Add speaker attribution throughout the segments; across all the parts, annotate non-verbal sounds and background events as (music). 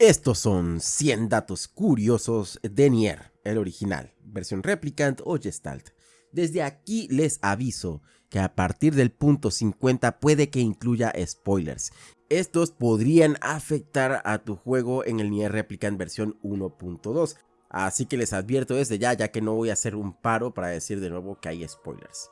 Speaker 1: Estos son 100 datos curiosos de Nier, el original, versión Replicant o Gestalt. Desde aquí les aviso que a partir del punto 50 puede que incluya spoilers. Estos podrían afectar a tu juego en el Nier Replicant versión 1.2. Así que les advierto desde ya, ya que no voy a hacer un paro para decir de nuevo que hay spoilers.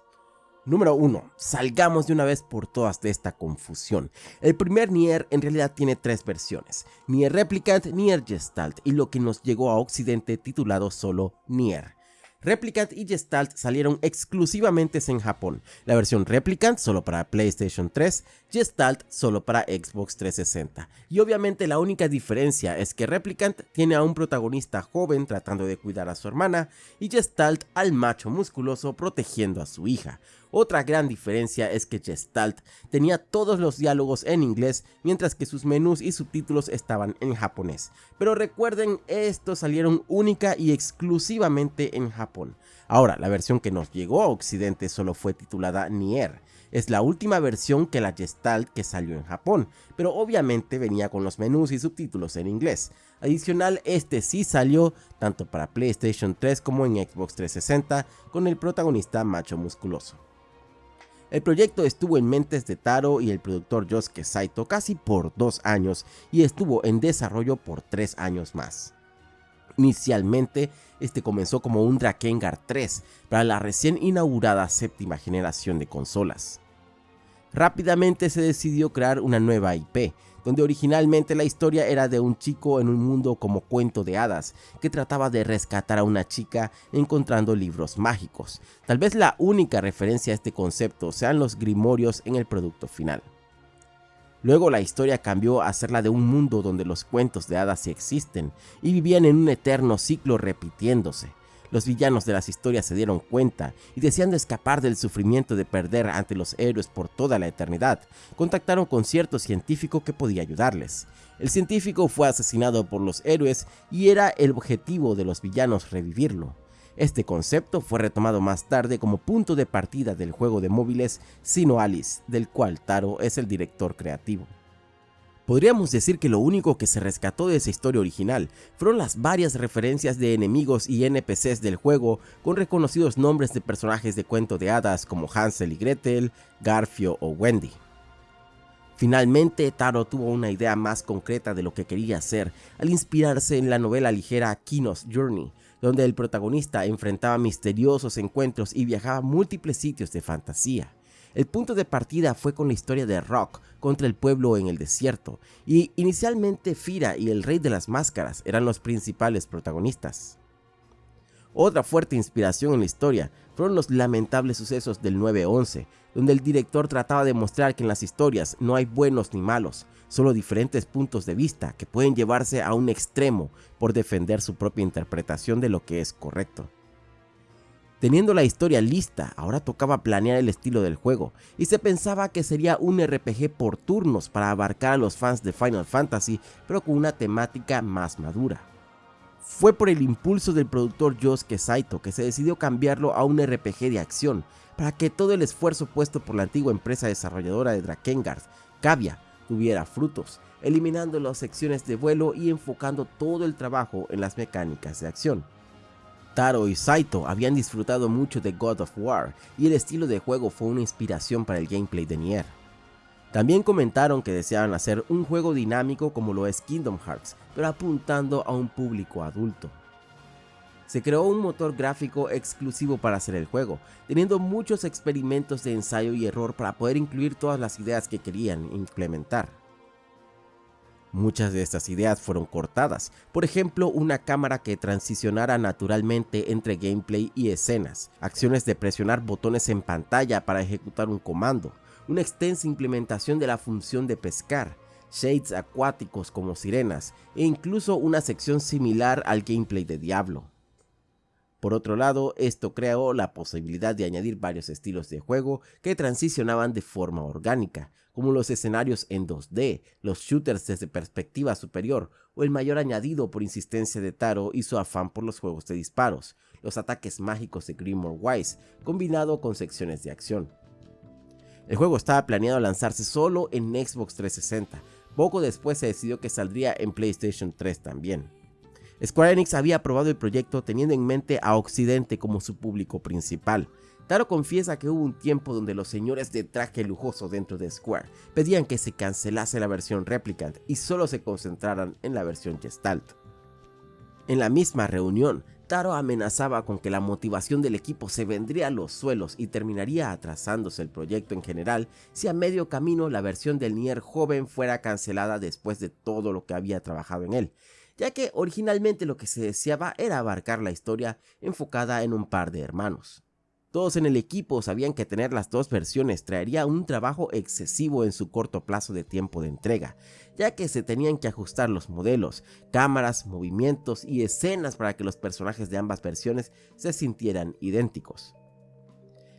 Speaker 1: Número 1. Salgamos de una vez por todas de esta confusión. El primer Nier en realidad tiene tres versiones, Nier Replicant, Nier Gestalt y lo que nos llegó a Occidente titulado solo Nier. Replicant y Gestalt salieron exclusivamente en Japón, la versión Replicant solo para PlayStation 3, Gestalt solo para Xbox 360. Y obviamente la única diferencia es que Replicant tiene a un protagonista joven tratando de cuidar a su hermana y Gestalt al macho musculoso protegiendo a su hija. Otra gran diferencia es que Gestalt tenía todos los diálogos en inglés mientras que sus menús y subtítulos estaban en japonés. Pero recuerden, estos salieron única y exclusivamente en Japón. Ahora, la versión que nos llegó a Occidente solo fue titulada Nier. Es la última versión que la Gestalt que salió en Japón, pero obviamente venía con los menús y subtítulos en inglés. Adicional, este sí salió tanto para PlayStation 3 como en Xbox 360 con el protagonista macho musculoso. El proyecto estuvo en mentes de Taro y el productor Yosuke Saito casi por dos años y estuvo en desarrollo por tres años más. Inicialmente, este comenzó como un Drakengard 3 para la recién inaugurada séptima generación de consolas. Rápidamente se decidió crear una nueva IP, donde originalmente la historia era de un chico en un mundo como cuento de hadas, que trataba de rescatar a una chica encontrando libros mágicos. Tal vez la única referencia a este concepto sean los grimorios en el producto final. Luego la historia cambió a ser la de un mundo donde los cuentos de hadas sí existen y vivían en un eterno ciclo repitiéndose. Los villanos de las historias se dieron cuenta y deseando escapar del sufrimiento de perder ante los héroes por toda la eternidad, contactaron con cierto científico que podía ayudarles. El científico fue asesinado por los héroes y era el objetivo de los villanos revivirlo. Este concepto fue retomado más tarde como punto de partida del juego de móviles Sino Alice, del cual Taro es el director creativo. Podríamos decir que lo único que se rescató de esa historia original fueron las varias referencias de enemigos y NPCs del juego con reconocidos nombres de personajes de cuento de hadas como Hansel y Gretel, Garfio o Wendy. Finalmente, Taro tuvo una idea más concreta de lo que quería hacer al inspirarse en la novela ligera Kino's Journey, donde el protagonista enfrentaba misteriosos encuentros y viajaba a múltiples sitios de fantasía. El punto de partida fue con la historia de Rock contra el pueblo en el desierto, y inicialmente Fira y el Rey de las Máscaras eran los principales protagonistas. Otra fuerte inspiración en la historia fueron los lamentables sucesos del 9-11, donde el director trataba de mostrar que en las historias no hay buenos ni malos, solo diferentes puntos de vista que pueden llevarse a un extremo por defender su propia interpretación de lo que es correcto. Teniendo la historia lista, ahora tocaba planear el estilo del juego, y se pensaba que sería un RPG por turnos para abarcar a los fans de Final Fantasy, pero con una temática más madura. Fue por el impulso del productor Yosuke Saito que se decidió cambiarlo a un RPG de acción, para que todo el esfuerzo puesto por la antigua empresa desarrolladora de Drakengard, Kavia, tuviera frutos, eliminando las secciones de vuelo y enfocando todo el trabajo en las mecánicas de acción. Taro y Saito habían disfrutado mucho de God of War y el estilo de juego fue una inspiración para el gameplay de Nier. También comentaron que deseaban hacer un juego dinámico como lo es Kingdom Hearts, pero apuntando a un público adulto. Se creó un motor gráfico exclusivo para hacer el juego, teniendo muchos experimentos de ensayo y error para poder incluir todas las ideas que querían implementar. Muchas de estas ideas fueron cortadas, por ejemplo una cámara que transicionara naturalmente entre gameplay y escenas, acciones de presionar botones en pantalla para ejecutar un comando, una extensa implementación de la función de pescar, shades acuáticos como sirenas e incluso una sección similar al gameplay de Diablo. Por otro lado, esto creó la posibilidad de añadir varios estilos de juego que transicionaban de forma orgánica, como los escenarios en 2D, los shooters desde perspectiva superior o el mayor añadido por insistencia de Taro y su afán por los juegos de disparos, los ataques mágicos de Grimoire Wise, combinado con secciones de acción. El juego estaba planeado lanzarse solo en Xbox 360, Poco después se decidió que saldría en PlayStation 3 también. Square Enix había aprobado el proyecto teniendo en mente a Occidente como su público principal. Taro confiesa que hubo un tiempo donde los señores de traje lujoso dentro de Square pedían que se cancelase la versión Replicant y solo se concentraran en la versión Gestalt. En la misma reunión, Taro amenazaba con que la motivación del equipo se vendría a los suelos y terminaría atrasándose el proyecto en general si a medio camino la versión del Nier joven fuera cancelada después de todo lo que había trabajado en él, ya que originalmente lo que se deseaba era abarcar la historia enfocada en un par de hermanos. Todos en el equipo sabían que tener las dos versiones traería un trabajo excesivo en su corto plazo de tiempo de entrega, ya que se tenían que ajustar los modelos, cámaras, movimientos y escenas para que los personajes de ambas versiones se sintieran idénticos.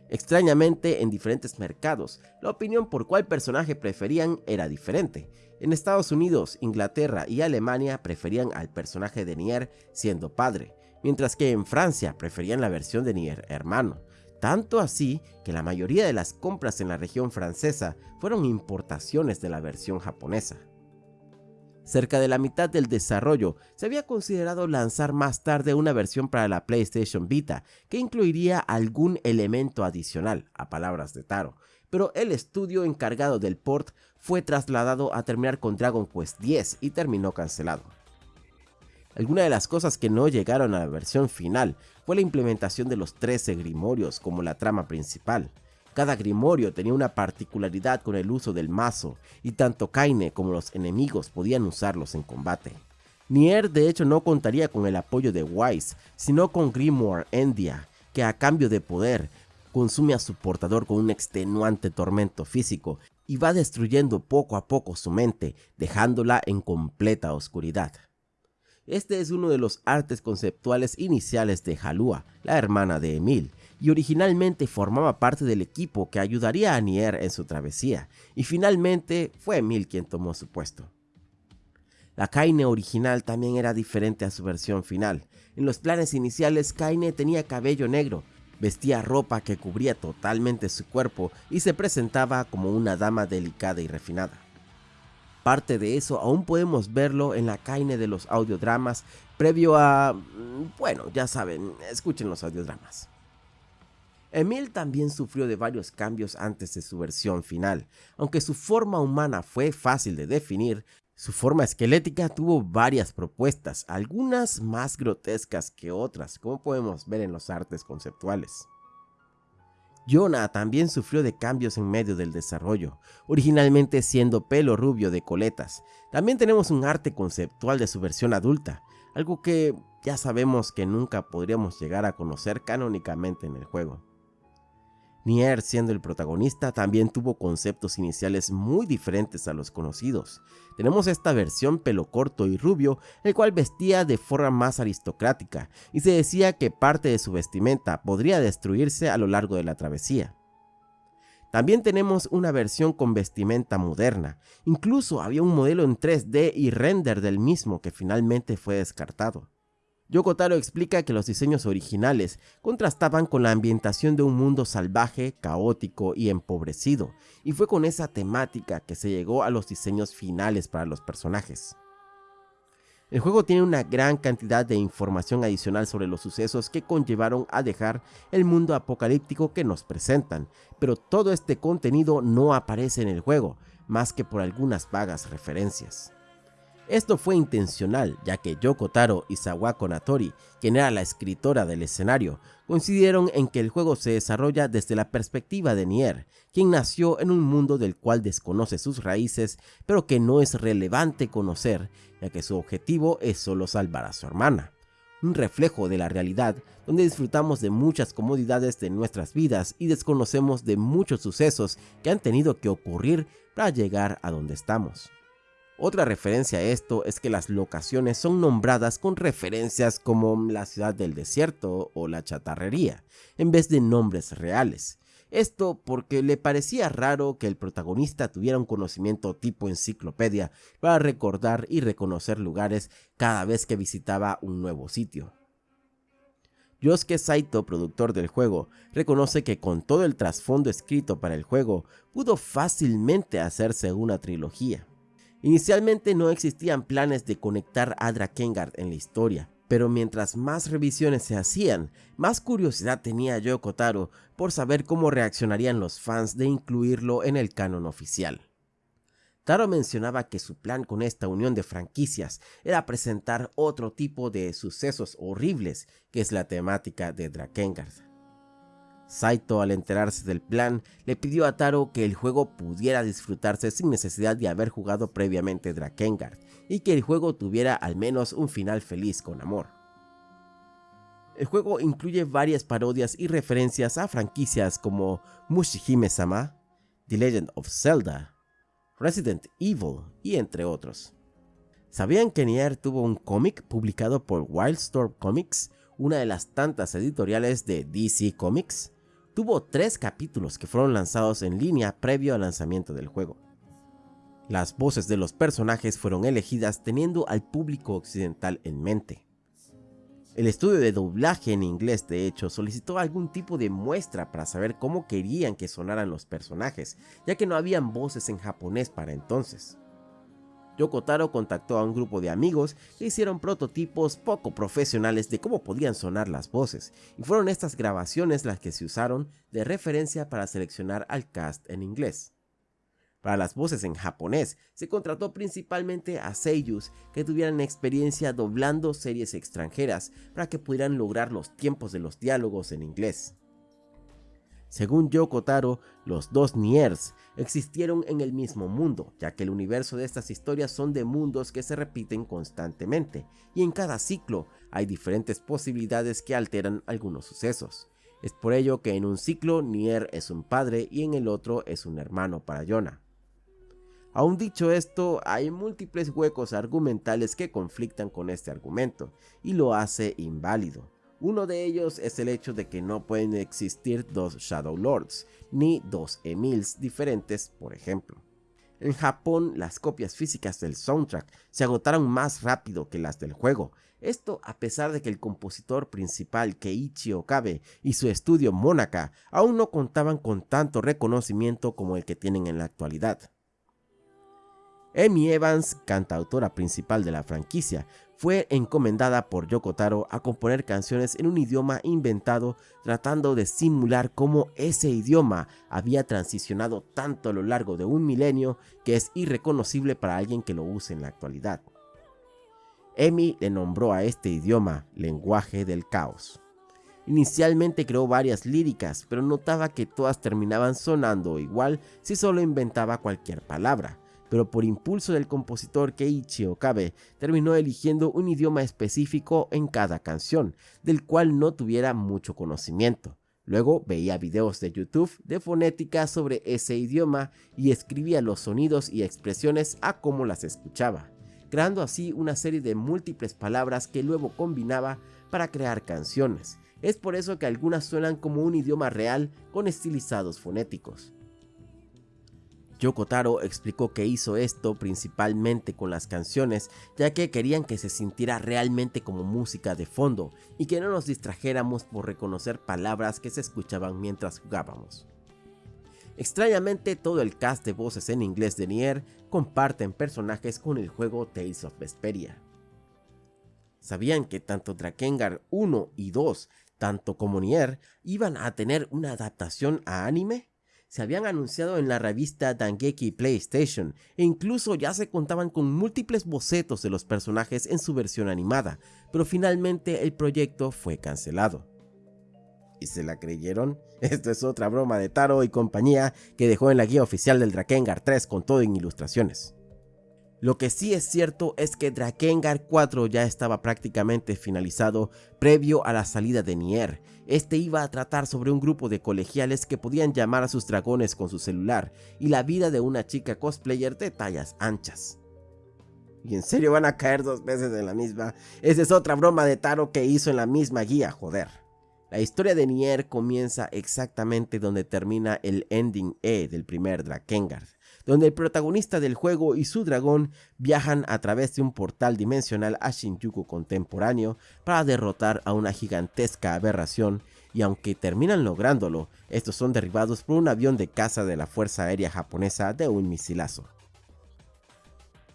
Speaker 1: Extrañamente, en diferentes mercados, la opinión por cuál personaje preferían era diferente. En Estados Unidos, Inglaterra y Alemania preferían al personaje de Nier siendo padre, mientras que en Francia preferían la versión de Nier hermano. Tanto así que la mayoría de las compras en la región francesa fueron importaciones de la versión japonesa. Cerca de la mitad del desarrollo se había considerado lanzar más tarde una versión para la PlayStation Vita que incluiría algún elemento adicional, a palabras de Taro, pero el estudio encargado del port fue trasladado a terminar con Dragon Quest X y terminó cancelado. Algunas de las cosas que no llegaron a la versión final fue la implementación de los 13 grimorios como la trama principal. Cada grimorio tenía una particularidad con el uso del mazo, y tanto Kaine como los enemigos podían usarlos en combate. Nier de hecho no contaría con el apoyo de Wise, sino con Grimoire Endia, que a cambio de poder, consume a su portador con un extenuante tormento físico y va destruyendo poco a poco su mente, dejándola en completa oscuridad. Este es uno de los artes conceptuales iniciales de Halua, la hermana de Emil, y originalmente formaba parte del equipo que ayudaría a Nier en su travesía, y finalmente fue Emil quien tomó su puesto. La Kaine original también era diferente a su versión final. En los planes iniciales Kaine tenía cabello negro, vestía ropa que cubría totalmente su cuerpo y se presentaba como una dama delicada y refinada. Parte de eso aún podemos verlo en la caine de los audiodramas previo a... Mm, bueno, ya saben, escuchen los audiodramas. Emil también sufrió de varios cambios antes de su versión final. Aunque su forma humana fue fácil de definir, su forma esquelética tuvo varias propuestas, algunas más grotescas que otras, como podemos ver en los artes conceptuales. Yona también sufrió de cambios en medio del desarrollo, originalmente siendo pelo rubio de coletas. También tenemos un arte conceptual de su versión adulta, algo que ya sabemos que nunca podríamos llegar a conocer canónicamente en el juego. Nier, siendo el protagonista, también tuvo conceptos iniciales muy diferentes a los conocidos. Tenemos esta versión pelo corto y rubio, el cual vestía de forma más aristocrática, y se decía que parte de su vestimenta podría destruirse a lo largo de la travesía. También tenemos una versión con vestimenta moderna, incluso había un modelo en 3D y render del mismo que finalmente fue descartado. Yoko Taro explica que los diseños originales contrastaban con la ambientación de un mundo salvaje, caótico y empobrecido, y fue con esa temática que se llegó a los diseños finales para los personajes. El juego tiene una gran cantidad de información adicional sobre los sucesos que conllevaron a dejar el mundo apocalíptico que nos presentan, pero todo este contenido no aparece en el juego, más que por algunas vagas referencias. Esto fue intencional, ya que Yoko Taro y Sawako Natori, quien era la escritora del escenario, coincidieron en que el juego se desarrolla desde la perspectiva de Nier, quien nació en un mundo del cual desconoce sus raíces, pero que no es relevante conocer, ya que su objetivo es solo salvar a su hermana. Un reflejo de la realidad, donde disfrutamos de muchas comodidades de nuestras vidas y desconocemos de muchos sucesos que han tenido que ocurrir para llegar a donde estamos. Otra referencia a esto es que las locaciones son nombradas con referencias como la ciudad del desierto o la chatarrería, en vez de nombres reales. Esto porque le parecía raro que el protagonista tuviera un conocimiento tipo enciclopedia para recordar y reconocer lugares cada vez que visitaba un nuevo sitio. Yosuke Saito, productor del juego, reconoce que con todo el trasfondo escrito para el juego, pudo fácilmente hacerse una trilogía. Inicialmente no existían planes de conectar a Drakengard en la historia, pero mientras más revisiones se hacían, más curiosidad tenía Yoko Taro por saber cómo reaccionarían los fans de incluirlo en el canon oficial. Taro mencionaba que su plan con esta unión de franquicias era presentar otro tipo de sucesos horribles, que es la temática de Drakengard. Saito, al enterarse del plan, le pidió a Taro que el juego pudiera disfrutarse sin necesidad de haber jugado previamente Drakengard, y que el juego tuviera al menos un final feliz con amor. El juego incluye varias parodias y referencias a franquicias como Mushihime-sama, The Legend of Zelda, Resident Evil y entre otros. ¿Sabían que Nier tuvo un cómic publicado por Wildstorm Comics, una de las tantas editoriales de DC Comics? Tuvo tres capítulos que fueron lanzados en línea previo al lanzamiento del juego. Las voces de los personajes fueron elegidas teniendo al público occidental en mente. El estudio de doblaje en inglés de hecho solicitó algún tipo de muestra para saber cómo querían que sonaran los personajes, ya que no habían voces en japonés para entonces. Yoko Taro contactó a un grupo de amigos que hicieron prototipos poco profesionales de cómo podían sonar las voces, y fueron estas grabaciones las que se usaron de referencia para seleccionar al cast en inglés. Para las voces en japonés, se contrató principalmente a seiyus que tuvieran experiencia doblando series extranjeras para que pudieran lograr los tiempos de los diálogos en inglés. Según Yoko Taro, los dos Niers existieron en el mismo mundo, ya que el universo de estas historias son de mundos que se repiten constantemente, y en cada ciclo hay diferentes posibilidades que alteran algunos sucesos. Es por ello que en un ciclo Nier es un padre y en el otro es un hermano para Yona. Aún dicho esto, hay múltiples huecos argumentales que conflictan con este argumento, y lo hace inválido. Uno de ellos es el hecho de que no pueden existir dos Shadow Lords, ni dos Emils diferentes, por ejemplo. En Japón, las copias físicas del soundtrack se agotaron más rápido que las del juego, esto a pesar de que el compositor principal Keiichi Okabe y su estudio Monaka aún no contaban con tanto reconocimiento como el que tienen en la actualidad. Amy Evans, cantautora principal de la franquicia, fue encomendada por Yoko Taro a componer canciones en un idioma inventado tratando de simular cómo ese idioma había transicionado tanto a lo largo de un milenio que es irreconocible para alguien que lo use en la actualidad. Emi le nombró a este idioma lenguaje del caos. Inicialmente creó varias líricas, pero notaba que todas terminaban sonando igual si solo inventaba cualquier palabra pero por impulso del compositor Keiichi Okabe, terminó eligiendo un idioma específico en cada canción, del cual no tuviera mucho conocimiento. Luego veía videos de YouTube de fonética sobre ese idioma y escribía los sonidos y expresiones a cómo las escuchaba, creando así una serie de múltiples palabras que luego combinaba para crear canciones. Es por eso que algunas suenan como un idioma real con estilizados fonéticos. Yoko Taro explicó que hizo esto principalmente con las canciones, ya que querían que se sintiera realmente como música de fondo y que no nos distrajéramos por reconocer palabras que se escuchaban mientras jugábamos. Extrañamente, todo el cast de voces en inglés de Nier comparten personajes con el juego Tales of Vesperia. ¿Sabían que tanto Drakengard 1 y 2, tanto como Nier, iban a tener una adaptación a anime? Se habían anunciado en la revista Dangeki PlayStation e incluso ya se contaban con múltiples bocetos de los personajes en su versión animada, pero finalmente el proyecto fue cancelado. ¿Y se la creyeron? (laughs) Esto es otra broma de Taro y compañía que dejó en la guía oficial del Drakengard 3 con todo en ilustraciones. Lo que sí es cierto es que Drakengard 4 ya estaba prácticamente finalizado previo a la salida de Nier. Este iba a tratar sobre un grupo de colegiales que podían llamar a sus dragones con su celular y la vida de una chica cosplayer de tallas anchas. ¿Y en serio van a caer dos veces en la misma? Esa es otra broma de Taro que hizo en la misma guía, joder. La historia de Nier comienza exactamente donde termina el ending E del primer Drakengard donde el protagonista del juego y su dragón viajan a través de un portal dimensional a Shinjuku contemporáneo para derrotar a una gigantesca aberración y aunque terminan lográndolo, estos son derribados por un avión de caza de la Fuerza Aérea Japonesa de un misilazo.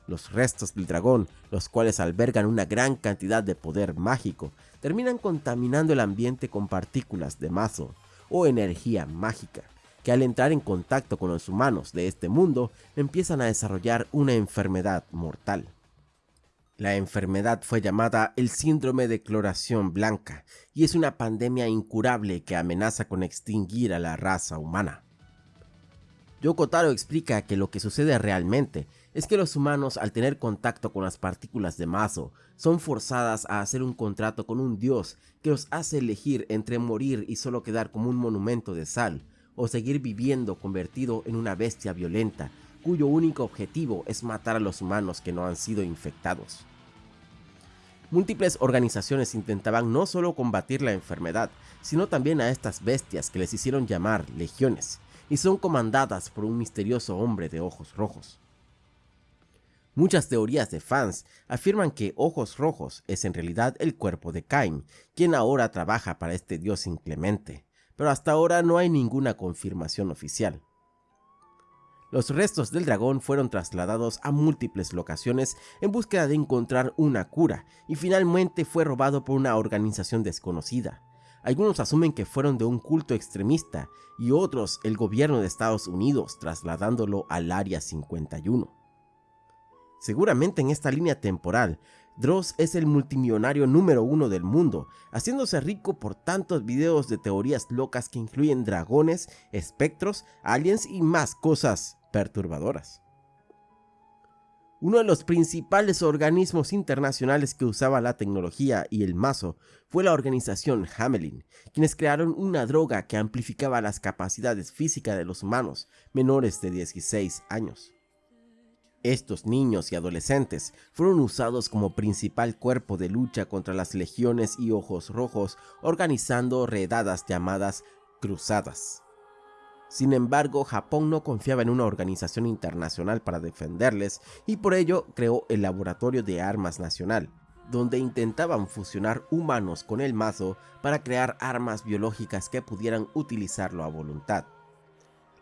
Speaker 1: Los restos del dragón, los cuales albergan una gran cantidad de poder mágico, terminan contaminando el ambiente con partículas de mazo o energía mágica, que al entrar en contacto con los humanos de este mundo empiezan a desarrollar una enfermedad mortal. La enfermedad fue llamada el síndrome de cloración blanca y es una pandemia incurable que amenaza con extinguir a la raza humana. Yoko Taro explica que lo que sucede realmente es que los humanos al tener contacto con las partículas de Mazo son forzadas a hacer un contrato con un dios que los hace elegir entre morir y solo quedar como un monumento de sal o seguir viviendo convertido en una bestia violenta cuyo único objetivo es matar a los humanos que no han sido infectados. Múltiples organizaciones intentaban no solo combatir la enfermedad, sino también a estas bestias que les hicieron llamar legiones, y son comandadas por un misterioso hombre de ojos rojos. Muchas teorías de fans afirman que Ojos Rojos es en realidad el cuerpo de Cain, quien ahora trabaja para este dios inclemente, pero hasta ahora no hay ninguna confirmación oficial. Los restos del dragón fueron trasladados a múltiples locaciones en búsqueda de encontrar una cura y finalmente fue robado por una organización desconocida. Algunos asumen que fueron de un culto extremista y otros el gobierno de Estados Unidos trasladándolo al Área 51. Seguramente en esta línea temporal, Dross es el multimillonario número uno del mundo, haciéndose rico por tantos videos de teorías locas que incluyen dragones, espectros, aliens y más cosas perturbadoras. Uno de los principales organismos internacionales que usaba la tecnología y el mazo fue la organización Hamelin, quienes crearon una droga que amplificaba las capacidades físicas de los humanos menores de 16 años. Estos niños y adolescentes fueron usados como principal cuerpo de lucha contra las legiones y ojos rojos, organizando redadas llamadas cruzadas. Sin embargo, Japón no confiaba en una organización internacional para defenderles y por ello creó el Laboratorio de Armas Nacional, donde intentaban fusionar humanos con el mazo para crear armas biológicas que pudieran utilizarlo a voluntad.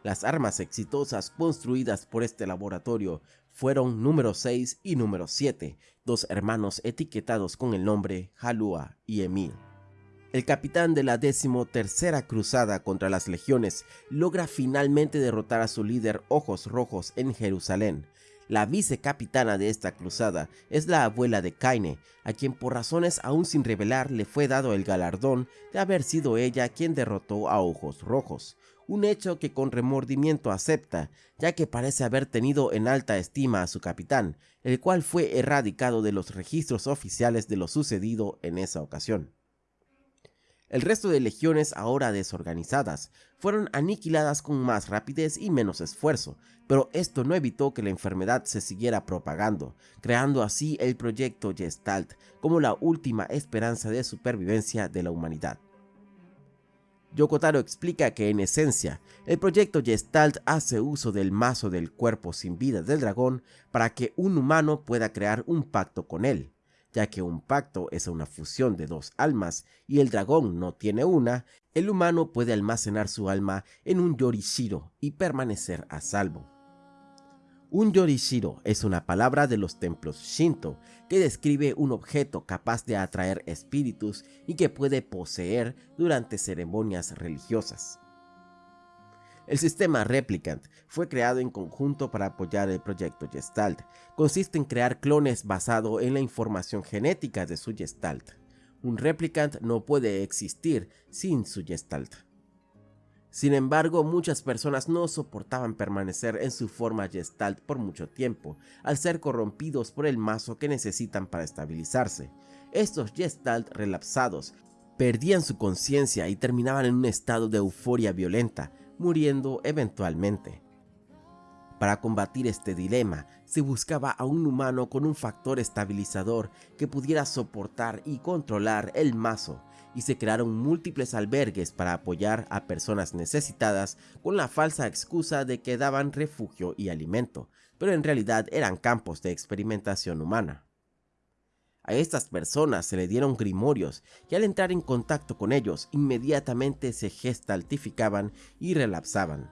Speaker 1: Las armas exitosas construidas por este laboratorio fueron número 6 y número 7, dos hermanos etiquetados con el nombre Halua y Emil. El capitán de la decimotercera cruzada contra las legiones logra finalmente derrotar a su líder Ojos Rojos en Jerusalén. La vicecapitana de esta cruzada es la abuela de Kaine, a quien por razones aún sin revelar le fue dado el galardón de haber sido ella quien derrotó a Ojos Rojos, un hecho que con remordimiento acepta, ya que parece haber tenido en alta estima a su capitán, el cual fue erradicado de los registros oficiales de lo sucedido en esa ocasión. El resto de legiones ahora desorganizadas fueron aniquiladas con más rapidez y menos esfuerzo, pero esto no evitó que la enfermedad se siguiera propagando, creando así el proyecto Gestalt como la última esperanza de supervivencia de la humanidad. Yokotaro explica que en esencia, el proyecto Gestalt hace uso del mazo del cuerpo sin vida del dragón para que un humano pueda crear un pacto con él, ya que un pacto es una fusión de dos almas y el dragón no tiene una, el humano puede almacenar su alma en un Yorishiro y permanecer a salvo. Un Yorishiro es una palabra de los templos Shinto que describe un objeto capaz de atraer espíritus y que puede poseer durante ceremonias religiosas. El sistema Replicant fue creado en conjunto para apoyar el proyecto Gestalt. Consiste en crear clones basado en la información genética de su Gestalt. Un Replicant no puede existir sin su Gestalt. Sin embargo, muchas personas no soportaban permanecer en su forma Gestalt por mucho tiempo, al ser corrompidos por el mazo que necesitan para estabilizarse. Estos Gestalt relapsados perdían su conciencia y terminaban en un estado de euforia violenta, muriendo eventualmente. Para combatir este dilema, se buscaba a un humano con un factor estabilizador que pudiera soportar y controlar el mazo, y se crearon múltiples albergues para apoyar a personas necesitadas con la falsa excusa de que daban refugio y alimento, pero en realidad eran campos de experimentación humana. A estas personas se le dieron grimorios y al entrar en contacto con ellos inmediatamente se gestaltificaban y relapsaban.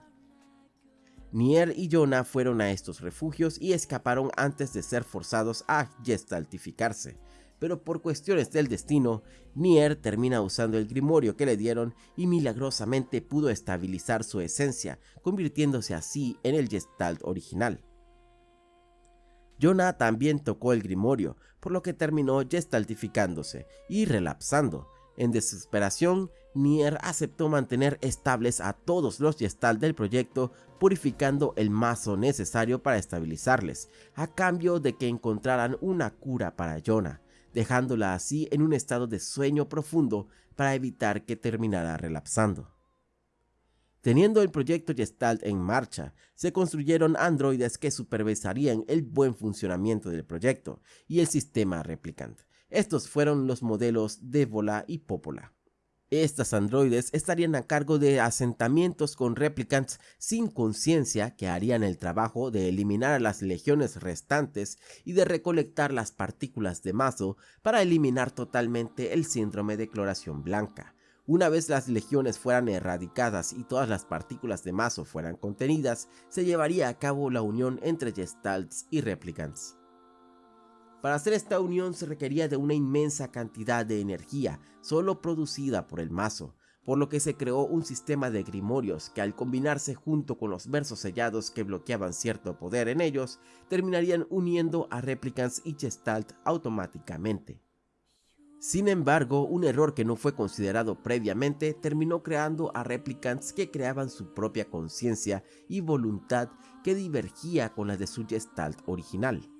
Speaker 1: Nier y Jonah fueron a estos refugios y escaparon antes de ser forzados a gestaltificarse, pero por cuestiones del destino, Nier termina usando el grimorio que le dieron y milagrosamente pudo estabilizar su esencia, convirtiéndose así en el Gestalt original. Jonah también tocó el grimorio, por lo que terminó gestaltificándose y relapsando. En desesperación, Nier aceptó mantener estables a todos los Gestalt del proyecto, purificando el mazo necesario para estabilizarles, a cambio de que encontraran una cura para Jonah, dejándola así en un estado de sueño profundo para evitar que terminara relapsando. Teniendo el proyecto Gestalt en marcha, se construyeron androides que supervisarían el buen funcionamiento del proyecto y el sistema Replicant. Estos fueron los modelos Débola y Popola. Estas androides estarían a cargo de asentamientos con replicants sin conciencia que harían el trabajo de eliminar a las legiones restantes y de recolectar las partículas de mazo para eliminar totalmente el síndrome de cloración blanca. Una vez las legiones fueran erradicadas y todas las partículas de mazo fueran contenidas, se llevaría a cabo la unión entre gestalts y replicants. Para hacer esta unión se requería de una inmensa cantidad de energía, solo producida por el mazo, por lo que se creó un sistema de grimorios que al combinarse junto con los versos sellados que bloqueaban cierto poder en ellos, terminarían uniendo a Replicants y Gestalt automáticamente. Sin embargo, un error que no fue considerado previamente terminó creando a Replicants que creaban su propia conciencia y voluntad que divergía con la de su Gestalt original.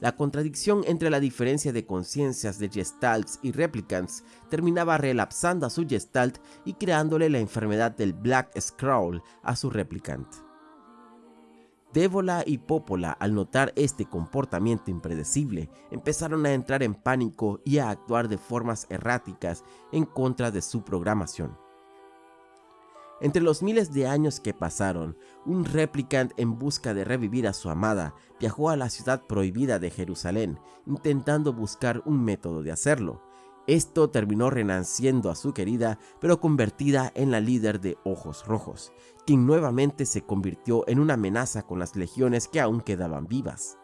Speaker 1: La contradicción entre la diferencia de conciencias de gestalts y replicants terminaba relapsando a su gestalt y creándole la enfermedad del Black Scroll a su replicant. Dévola y Popola, al notar este comportamiento impredecible, empezaron a entrar en pánico y a actuar de formas erráticas en contra de su programación. Entre los miles de años que pasaron, un replicant en busca de revivir a su amada viajó a la ciudad prohibida de Jerusalén, intentando buscar un método de hacerlo. Esto terminó renaciendo a su querida, pero convertida en la líder de Ojos Rojos, quien nuevamente se convirtió en una amenaza con las legiones que aún quedaban vivas.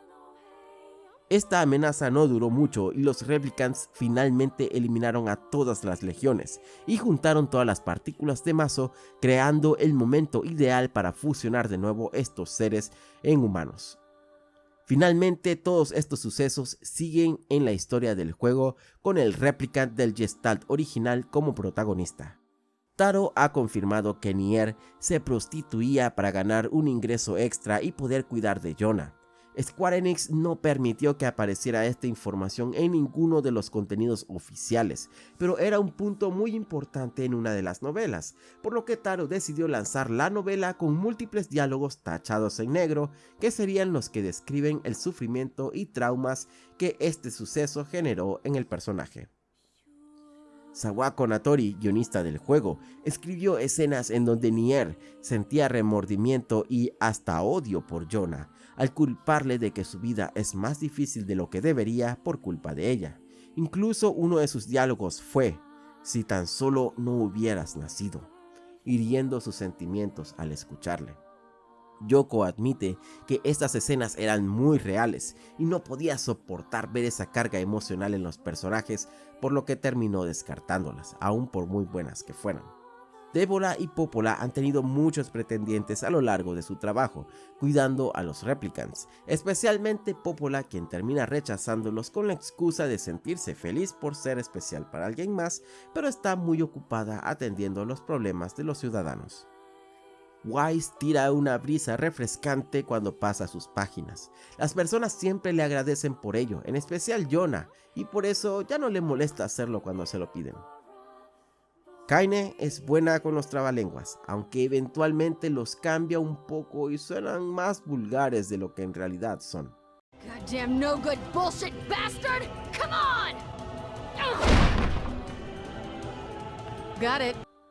Speaker 1: Esta amenaza no duró mucho y los Replicants finalmente eliminaron a todas las legiones y juntaron todas las partículas de mazo creando el momento ideal para fusionar de nuevo estos seres en humanos. Finalmente todos estos sucesos siguen en la historia del juego con el Replicant del Gestalt original como protagonista. Taro ha confirmado que Nier se prostituía para ganar un ingreso extra y poder cuidar de Jonah, Square Enix no permitió que apareciera esta información en ninguno de los contenidos oficiales, pero era un punto muy importante en una de las novelas, por lo que Taro decidió lanzar la novela con múltiples diálogos tachados en negro, que serían los que describen el sufrimiento y traumas que este suceso generó en el personaje. Sawako Natori, guionista del juego, escribió escenas en donde Nier sentía remordimiento y hasta odio por Jonah, al culparle de que su vida es más difícil de lo que debería por culpa de ella. Incluso uno de sus diálogos fue, si tan solo no hubieras nacido, hiriendo sus sentimientos al escucharle. Yoko admite que estas escenas eran muy reales y no podía soportar ver esa carga emocional en los personajes, por lo que terminó descartándolas, aun por muy buenas que fueran. Débora y Popola han tenido muchos pretendientes a lo largo de su trabajo, cuidando a los replicants, especialmente Popola quien termina rechazándolos con la excusa de sentirse feliz por ser especial para alguien más, pero está muy ocupada atendiendo los problemas de los ciudadanos. Wise tira una brisa refrescante cuando pasa sus páginas. Las personas siempre le agradecen por ello, en especial Jonah, y por eso ya no le molesta hacerlo cuando se lo piden. Kaine es buena con los trabalenguas, aunque eventualmente los cambia un poco y suenan más vulgares de lo que en realidad son.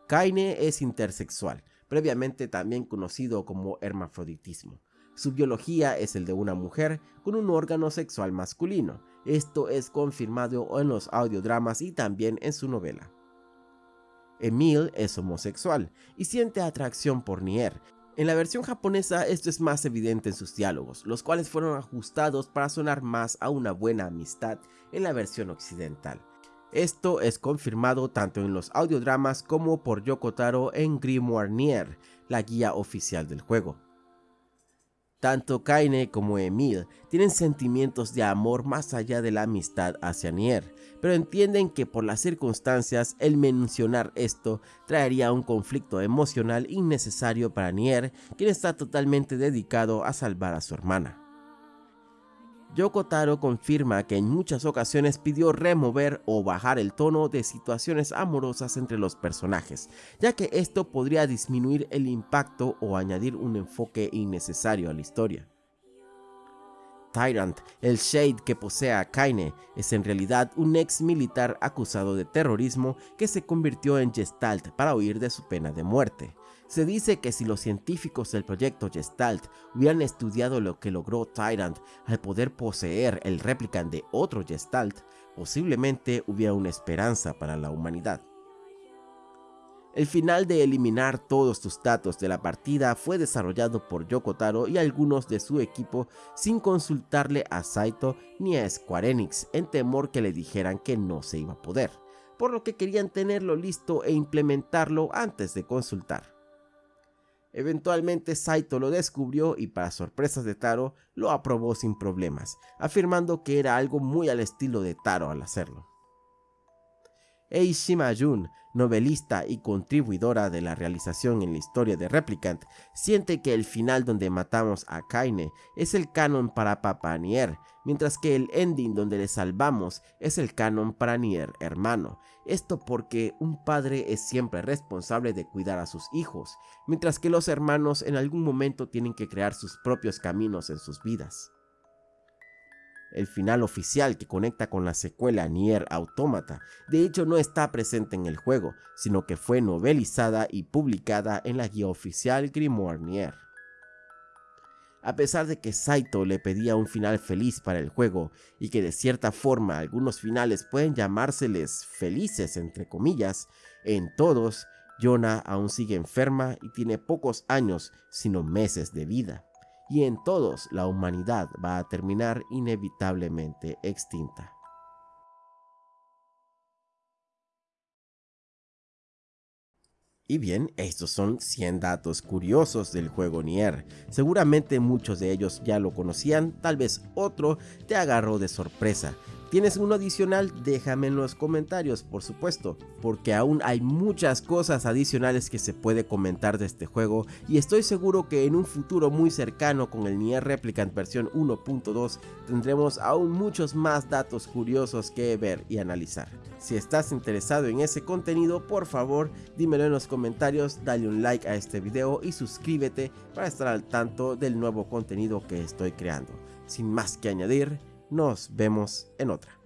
Speaker 1: Kaine es intersexual, previamente también conocido como hermafroditismo. Su biología es el de una mujer con un órgano sexual masculino. Esto es confirmado en los audiodramas y también en su novela. Emil es homosexual y siente atracción por Nier, En la versión japonesa esto es más evidente en sus diálogos, los cuales fueron ajustados para sonar más a una buena amistad en la versión occidental. Esto es confirmado tanto en los audiodramas como por Yoko Taro en Grimoire Nier, la guía oficial del juego. Tanto Kaine como Emil tienen sentimientos de amor más allá de la amistad hacia Nier, pero entienden que por las circunstancias el mencionar esto traería un conflicto emocional innecesario para Nier, quien está totalmente dedicado a salvar a su hermana. Yoko Taro confirma que en muchas ocasiones pidió remover o bajar el tono de situaciones amorosas entre los personajes, ya que esto podría disminuir el impacto o añadir un enfoque innecesario a la historia. Tyrant, el Shade que posee a Kaine, es en realidad un ex militar acusado de terrorismo que se convirtió en Gestalt para huir de su pena de muerte. Se dice que si los científicos del proyecto Gestalt hubieran estudiado lo que logró Tyrant al poder poseer el replicant de otro Gestalt, posiblemente hubiera una esperanza para la humanidad. El final de eliminar todos tus datos de la partida fue desarrollado por Yoko Taro y algunos de su equipo sin consultarle a Saito ni a Square Enix en temor que le dijeran que no se iba a poder, por lo que querían tenerlo listo e implementarlo antes de consultar. Eventualmente Saito lo descubrió y para sorpresas de Taro lo aprobó sin problemas, afirmando que era algo muy al estilo de Taro al hacerlo. Eishima Jun, novelista y contribuidora de la realización en la historia de Replicant, siente que el final donde matamos a Kaine es el canon para Papa Nier, mientras que el ending donde le salvamos es el canon para Nier hermano. Esto porque un padre es siempre responsable de cuidar a sus hijos, mientras que los hermanos en algún momento tienen que crear sus propios caminos en sus vidas el final oficial que conecta con la secuela Nier Automata, de hecho no está presente en el juego, sino que fue novelizada y publicada en la guía oficial Grimoire Nier. A pesar de que Saito le pedía un final feliz para el juego y que de cierta forma algunos finales pueden llamárseles felices entre comillas, en todos, Yona aún sigue enferma y tiene pocos años, sino meses de vida y en todos la humanidad va a terminar inevitablemente extinta. Y bien, estos son 100 datos curiosos del juego Nier. Seguramente muchos de ellos ya lo conocían, tal vez otro te agarró de sorpresa. ¿Tienes uno adicional? Déjame en los comentarios, por supuesto, porque aún hay muchas cosas adicionales que se puede comentar de este juego y estoy seguro que en un futuro muy cercano con el Nier Replicant versión 1.2 tendremos aún muchos más datos curiosos que ver y analizar. Si estás interesado en ese contenido, por favor dímelo en los comentarios, dale un like a este video y suscríbete para estar al tanto del nuevo contenido que estoy creando. Sin más que añadir, nos vemos en otra.